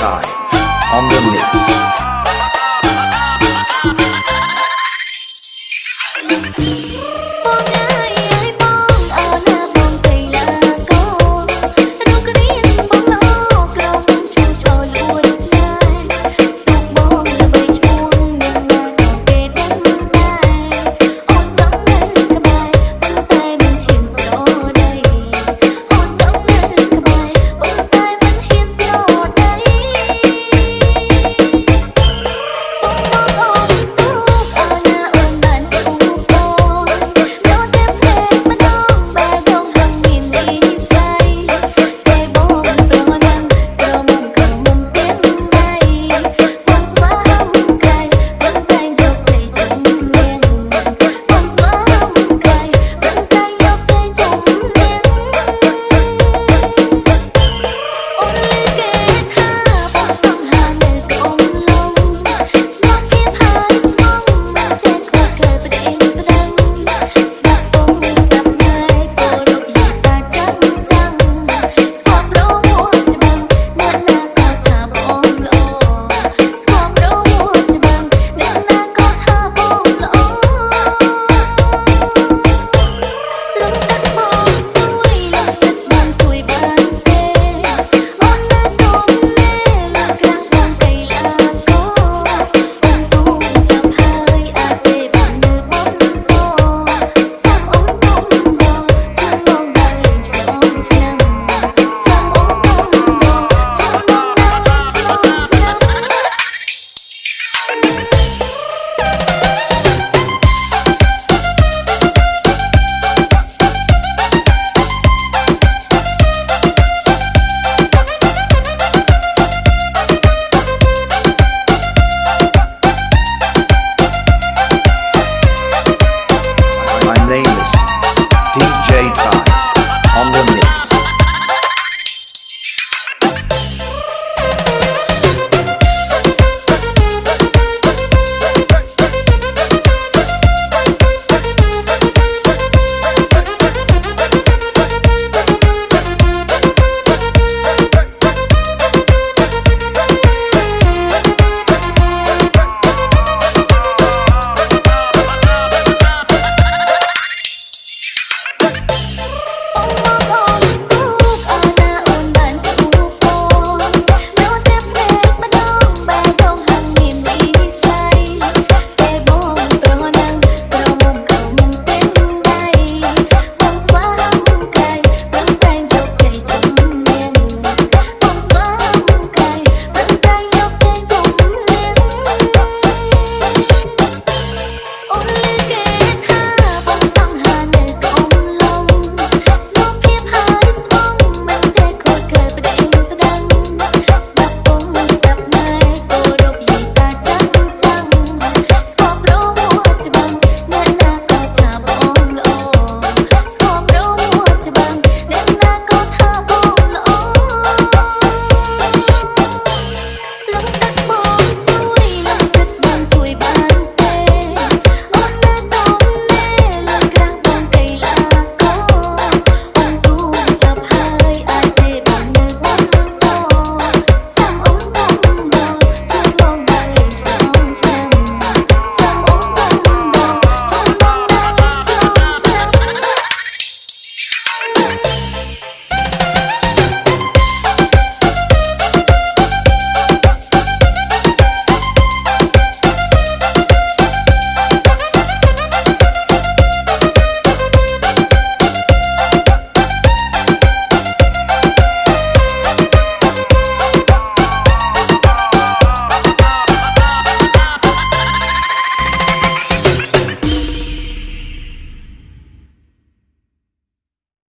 time on the lips.